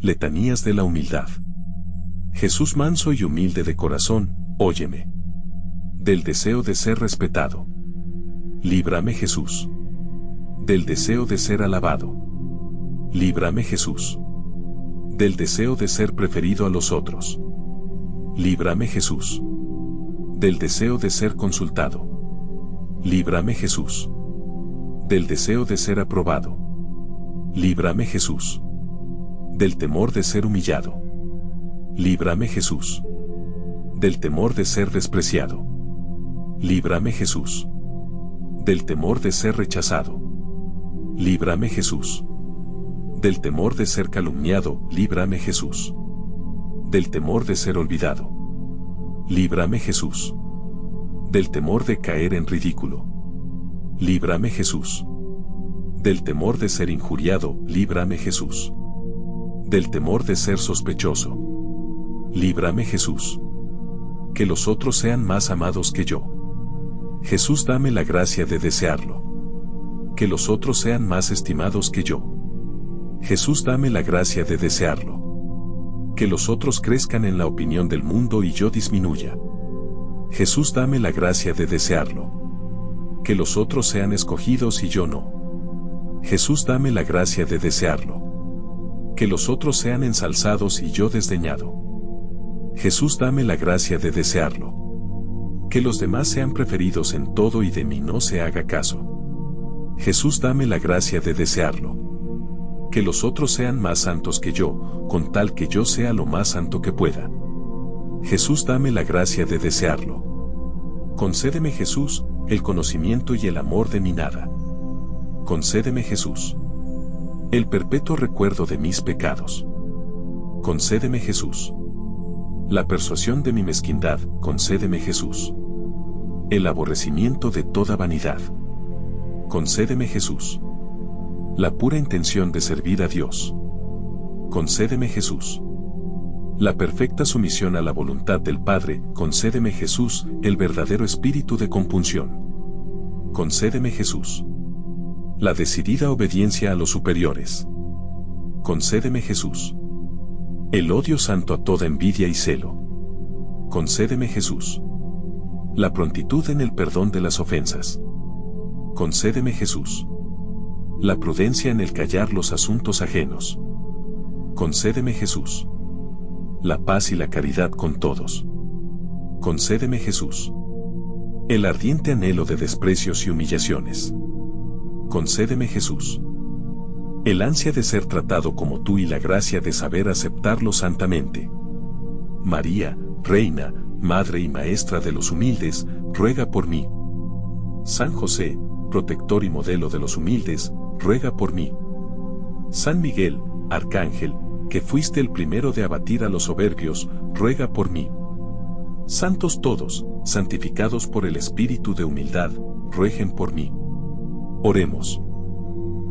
Letanías de la humildad. Jesús manso y humilde de corazón, óyeme. Del deseo de ser respetado. Líbrame Jesús. Del deseo de ser alabado. Líbrame Jesús. Del deseo de ser preferido a los otros. Líbrame Jesús. Del deseo de ser consultado. Líbrame Jesús. Del deseo de ser aprobado. Líbrame Jesús. Del temor de ser humillado. Líbrame Jesús. Del temor de ser despreciado. Líbrame Jesús. Del temor de ser rechazado. Líbrame Jesús. Del temor de ser calumniado, líbrame Jesús. Del temor de ser olvidado. Líbrame Jesús. Del temor de caer en ridículo. Líbrame Jesús. Del temor de ser injuriado, líbrame Jesús. Del temor de ser sospechoso. Líbrame Jesús. Que los otros sean más amados que yo. Jesús dame la gracia de desearlo. Que los otros sean más estimados que yo. Jesús dame la gracia de desearlo. Que los otros crezcan en la opinión del mundo y yo disminuya. Jesús dame la gracia de desearlo. Que los otros sean escogidos y yo no. Jesús dame la gracia de desearlo. Que los otros sean ensalzados y yo desdeñado. Jesús dame la gracia de desearlo. Que los demás sean preferidos en todo y de mí no se haga caso. Jesús dame la gracia de desearlo. Que los otros sean más santos que yo, con tal que yo sea lo más santo que pueda. Jesús dame la gracia de desearlo. Concédeme Jesús, el conocimiento y el amor de mi nada. Concédeme Jesús. El perpetuo recuerdo de mis pecados. Concédeme Jesús. La persuasión de mi mezquindad, concédeme Jesús. El aborrecimiento de toda vanidad. Concédeme Jesús. La pura intención de servir a Dios. Concédeme Jesús. La perfecta sumisión a la voluntad del Padre, concédeme Jesús, el verdadero espíritu de compunción. Concédeme Jesús. La decidida obediencia a los superiores. Concédeme Jesús. El odio santo a toda envidia y celo. Concédeme Jesús. La prontitud en el perdón de las ofensas. Concédeme Jesús. La prudencia en el callar los asuntos ajenos. Concédeme Jesús. La paz y la caridad con todos. Concédeme Jesús. El ardiente anhelo de desprecios y humillaciones. Concédeme Jesús el ansia de ser tratado como tú y la gracia de saber aceptarlo santamente. María, Reina, Madre y Maestra de los humildes, ruega por mí. San José, protector y modelo de los humildes, ruega por mí. San Miguel, Arcángel, que fuiste el primero de abatir a los soberbios, ruega por mí. Santos todos, santificados por el Espíritu de humildad, ruegen por mí. Oremos.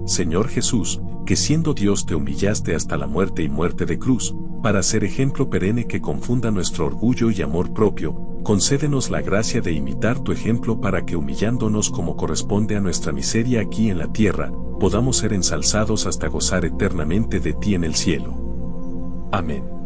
Señor Jesús, que siendo Dios te humillaste hasta la muerte y muerte de cruz, para ser ejemplo perenne que confunda nuestro orgullo y amor propio, concédenos la gracia de imitar tu ejemplo para que humillándonos como corresponde a nuestra miseria aquí en la tierra, podamos ser ensalzados hasta gozar eternamente de ti en el cielo. Amén.